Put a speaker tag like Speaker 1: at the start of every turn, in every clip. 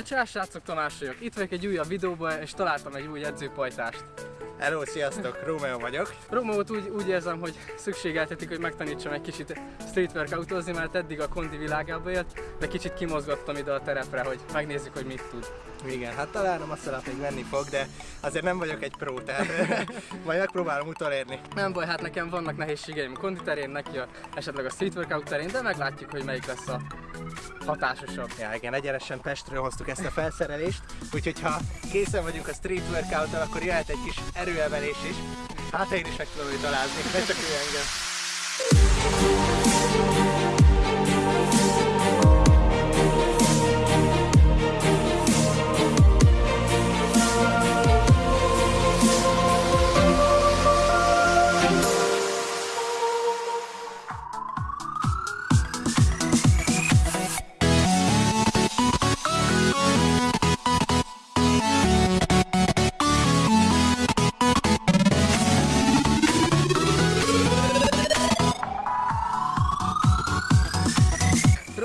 Speaker 1: Hát csá, srácok, Tamás vagyok. Itt vagyok egy újabb videóban, és találtam egy új edzőpajtást.
Speaker 2: Hello, sziasztok, Rómeó vagyok.
Speaker 1: Romót úgy, úgy érzem, hogy szükségeltetik, hogy megtanítsam egy kicsit street workoutozni, mert eddig a kondi világába élt, de kicsit kimozgattam ide a terepre, hogy megnézzük, hogy mit tud.
Speaker 2: Igen, hát talán a masszalát még venni fog, de azért nem vagyok egy pró, tehát majd megpróbálom utolérni.
Speaker 1: Nem baj, hát nekem vannak nehézségeim a kondi terén, neki a, esetleg a street workout terén, de meglátjuk, hogy melyik lesz a hatásosabb.
Speaker 2: Ja, igen, egyenesen Pestről hoztuk ezt a felszerelést, úgyhogy ha készen vagyunk a street workout akkor jöhet egy kis erőemelés is. Hát én is meg tudom őt alázni, ne csak ő engem.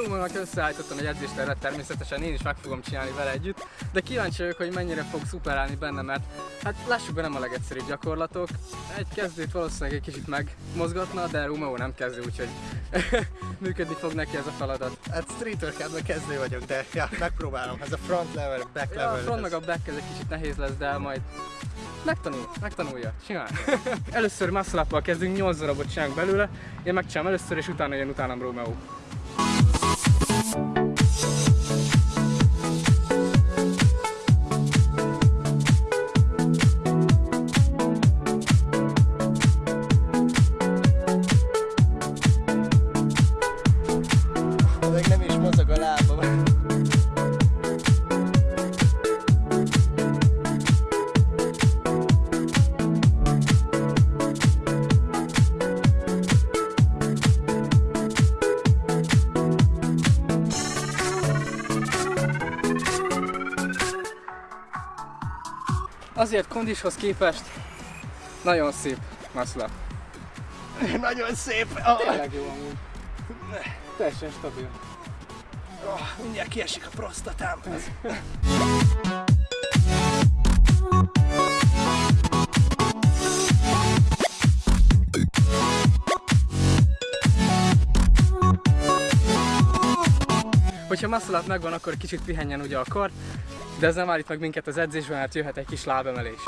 Speaker 1: Romónak összeállítottam egy edzéstervet, természetesen én is meg fogom csinálni vele együtt, de kíváncsi vagyok, hogy mennyire fog szuperálni benne, mert hát lássuk be nem a legegyszerűbb gyakorlatok. Egy kezdőt valószínűleg egy kicsit megmozgatna, de Romeo nem kezdő, úgyhogy működni fog neki ez a feladat.
Speaker 2: Hát street workoutban kezdő vagyok, de ja, megpróbálom. Ez a front level, back
Speaker 1: Ja,
Speaker 2: level.
Speaker 1: a front meg a back ez egy kicsit nehéz lesz, de majd megtanul, megtanulja, csinál. először muscle kezdünk, 8 darabot csinálunk belőle, én megcsinálom először, és utána jön utánam Romeo.
Speaker 2: Még
Speaker 1: Azért kondishoz képest nagyon szép up.
Speaker 2: Nagyon szép. Ah,
Speaker 1: Tényleg jó amúgy. Teljesen stabil.
Speaker 2: ah, mindjárt kiesik a prostatám.
Speaker 1: Hogyha up megvan, akkor kicsit pihenjen ugye a kar, de ez nem állít meg minket az edzésben, mert jöhet egy kis lábemelés.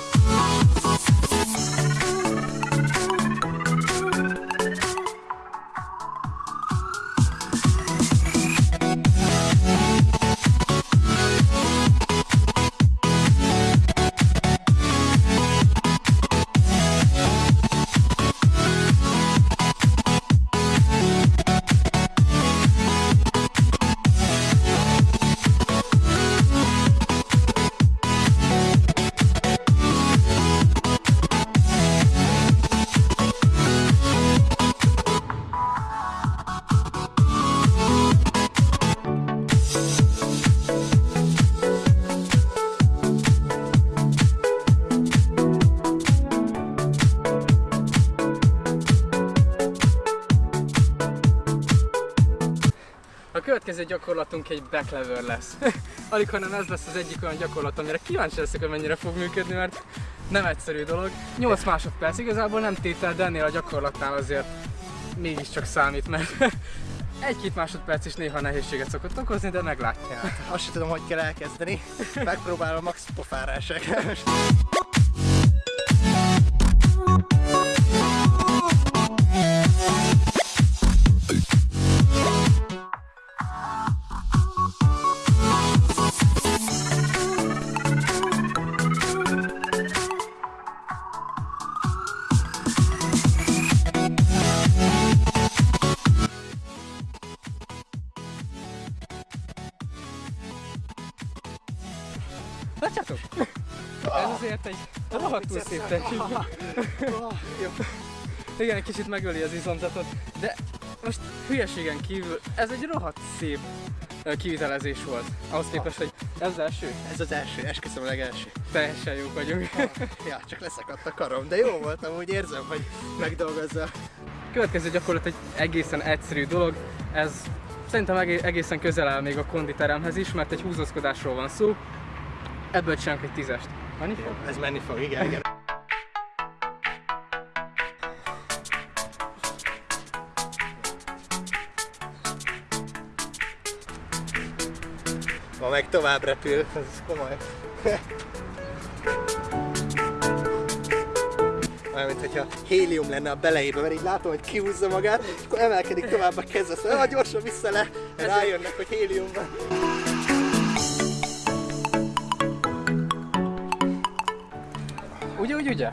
Speaker 1: A következő gyakorlatunk egy back lever lesz. Alig hanem ez lesz az egyik olyan gyakorlat, amire kíváncsi leszek, hogy mennyire fog működni, mert nem egyszerű dolog. 8 másodperc, igazából nem tétel, de ennél a gyakorlatnál azért mégiscsak számít, mert egy-két másodperc is néha nehézséget szokott okozni, de meglátják.
Speaker 2: Azt sem tudom, hogy kell elkezdeni. Megpróbálom max pofárásra.
Speaker 1: azért egy rohadtul szép. Igen, egy kicsit megöli az izomzatot, de most hülyeségen kívül ez egy rohadt szép kivitelezés volt. Ahhoz képest, hogy ez az első,
Speaker 2: Ez az első, esküszöm a legelső.
Speaker 1: teljesen jók vagyunk.
Speaker 2: Ja, csak leszakadt a karom, de jó volt, amúgy érzem, hogy megdolgozza.
Speaker 1: Következő gyakorlat egy egészen egyszerű dolog, ez Szerintem egé- egészen közel áll még a konditeremhez is, mert egy húzózkodásról van szó. Ebből csinálunk egy tízest. Menni fog?
Speaker 2: Ez menni fog, igen, igen. Ma meg tovább repül, ez komoly. Olyan, mint hogyha hélium lenne a belejében, mert így látom, hogy kihúzza magát, és akkor emelkedik tovább a keze, szóval gyorsan vissza le, rájönnek, hogy hélium van.
Speaker 1: Ugye, ugye?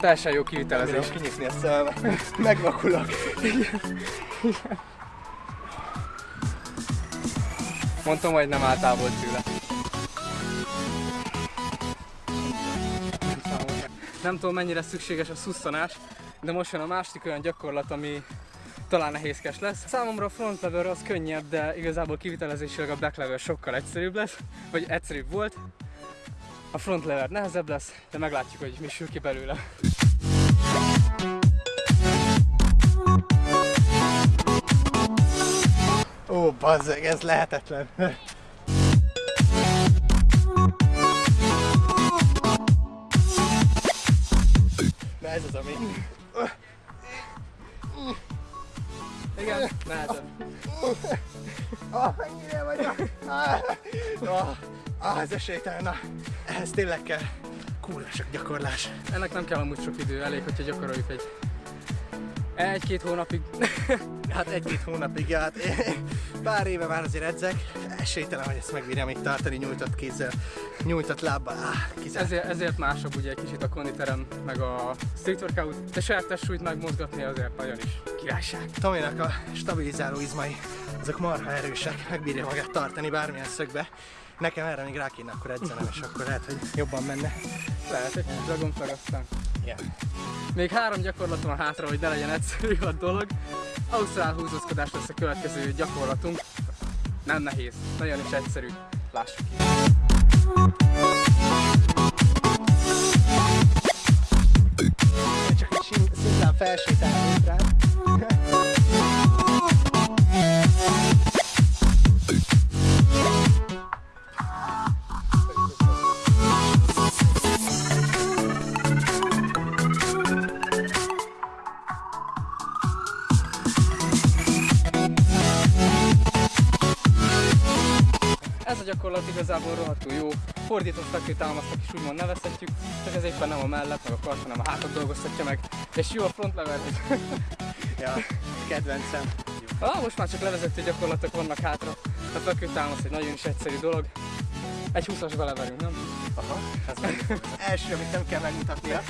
Speaker 1: Teljesen jó kivitelezés.
Speaker 2: bírom kinyitni a szememet, megvakulok.
Speaker 1: Mondtam, hogy nem távol tőle. Nem tudom mennyire szükséges a szusszanás, de most jön a másik olyan gyakorlat, ami talán nehézkes lesz. Számomra a front lever az könnyebb, de igazából kivitelezésileg a back lever sokkal egyszerűbb lesz, vagy egyszerűbb volt. A front lever nehezebb lesz, de meglátjuk, hogy mi sül ki belőle.
Speaker 2: Ó, bazzeg, ez lehetetlen. Na ez az, ami...
Speaker 1: Igen, nehezebb.
Speaker 2: Ah, mennyire vagyok! Ah, ah, ez esélytelen. Na, ehhez tényleg kell kurva sok gyakorlás.
Speaker 1: Ennek nem kell amúgy sok idő, elég, hogyha gyakoroljuk egy egy-két hónapig.
Speaker 2: Hát egy-két hónapig, ja, hát pár éve már azért edzek. Esélytelen, hogy ezt megbírjam itt tartani nyújtott kézzel, nyújtott lábbal. Ah, kizárt.
Speaker 1: Ezért, ezért másabb ugye egy kicsit a konditerem, meg a street workout, de saját testsúlyt megmozgatni azért nagyon is királyság.
Speaker 2: Tominak a stabilizáló izmai, azok marha erősek, megbírja magát tartani bármilyen szögbe. Nekem erre még rá kéne akkor edzenem, és akkor lehet, hogy jobban menne.
Speaker 1: Lehet egy dragonflag aztán.
Speaker 2: Yeah.
Speaker 1: Még három gyakorlatom van hátra, hogy ne legyen egyszerű a dolog. Ausztrál húzózkodás lesz a következő gyakorlatunk. Nem nehéz, nagyon is egyszerű. Lássuk ki.
Speaker 2: Csak egy szimplán felsétálni rá.
Speaker 1: Ez a gyakorlat igazából rohadtul jó. Fordított fekvő támasznak is úgymond nevezhetjük, csak ez éppen nem a mellett, meg a kart, hanem a hátat dolgoztatja meg. És jó a front lever, hogy
Speaker 2: Ja, kedvencem.
Speaker 1: ah, most már csak levezető gyakorlatok vannak hátra. A fekvő támasz egy nagyon is egyszerű dolog. Egy 20-as beleverünk, nem?
Speaker 2: Aha, ez első, amit nem kell megmutatnia.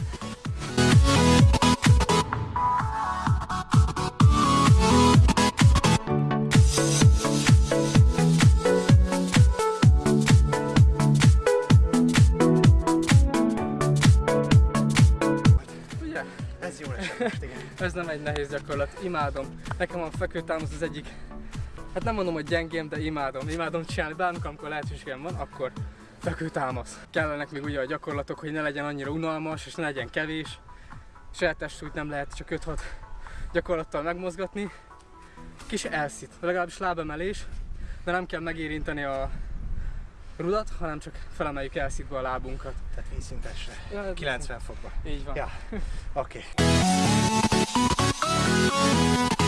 Speaker 2: Ez
Speaker 1: nem egy nehéz gyakorlat, imádom. Nekem a fekvőtámasz az egyik, hát nem mondom, hogy gyengém, de imádom. Imádom csinálni, bármikor, amikor lehetőségem van, akkor fekvőtámasz. Kellenek még ugye a gyakorlatok, hogy ne legyen annyira unalmas, és ne legyen kevés. Saját testsúlyt nem lehet csak 5-6 gyakorlattal megmozgatni. Kis elszít, legalábbis lábemelés, de nem kell megérinteni a rudat, hanem csak felemeljük elszítva a lábunkat.
Speaker 2: Tehát vízszintesre.
Speaker 1: Ja,
Speaker 2: 90 fokba.
Speaker 1: Így van.
Speaker 2: Ja, oké. Ez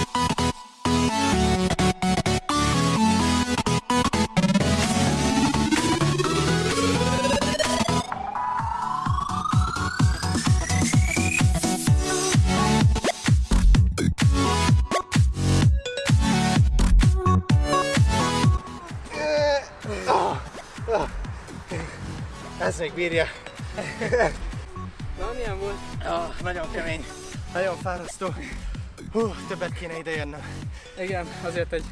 Speaker 2: még bírja.
Speaker 1: Na, milyen volt?
Speaker 2: Ah, nagyon kemény, nagyon fárasztó. Hú, többet kéne ide jönnöm.
Speaker 1: Igen, azért egy,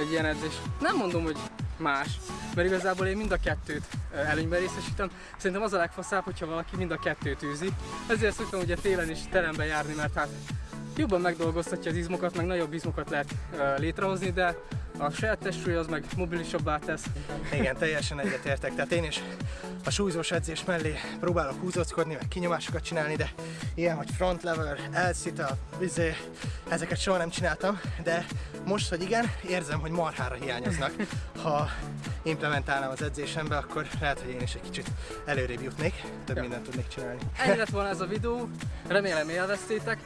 Speaker 1: egy ilyen edzés. Nem mondom, hogy más, mert igazából én mind a kettőt előnyben részesítem. Szerintem az a legfaszább, hogyha valaki mind a kettőt űzi. Ezért szoktam ugye télen is terembe járni, mert hát jobban megdolgoztatja az izmokat, meg nagyobb izmokat lehet létrehozni, de a saját testsúly az meg mobilisabbá tesz.
Speaker 2: Igen, teljesen egyetértek. Tehát én is a súlyzós edzés mellé próbálok húzóckodni, meg kinyomásokat csinálni, de ilyen, hogy front lever, elszita, vizé, ezeket soha nem csináltam, de most, hogy igen, érzem, hogy marhára hiányoznak. Ha implementálnám az edzésembe, akkor lehet, hogy én is egy kicsit előrébb jutnék, több
Speaker 1: Ja.
Speaker 2: mindent tudnék csinálni.
Speaker 1: Ennyi lett volna ez a videó, remélem élveztétek.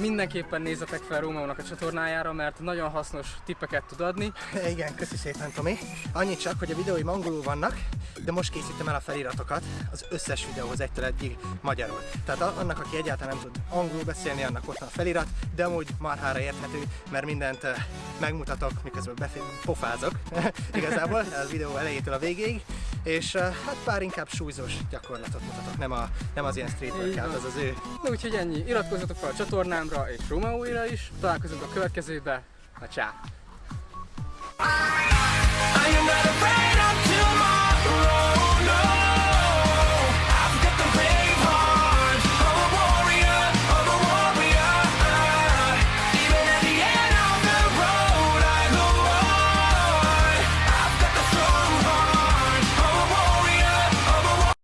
Speaker 1: Mindenképpen nézzetek fel Rómaónak a csatornájára, mert nagyon hasznos tippeket tud adni.
Speaker 2: Igen, köszi szépen Tomi. Annyit csak, hogy a videóim angolul vannak, de most készítem el a feliratokat az összes videóhoz egytől egyig magyarul. Tehát annak, aki egyáltalán nem tud angolul beszélni, annak ott van a felirat, de amúgy marhára érthető, mert mindent eh, megmutatok, miközben befé- pofázok igazából a videó elejétől a végéig, és eh, hát pár inkább súlyzós gyakorlatot mutatok, nem, a, nem az ilyen street workout, az az ő
Speaker 1: Na úgyhogy ennyi, iratkozzatok fel a csatornámra és Rómaóira is. Találkozunk a következőbe. Na csá!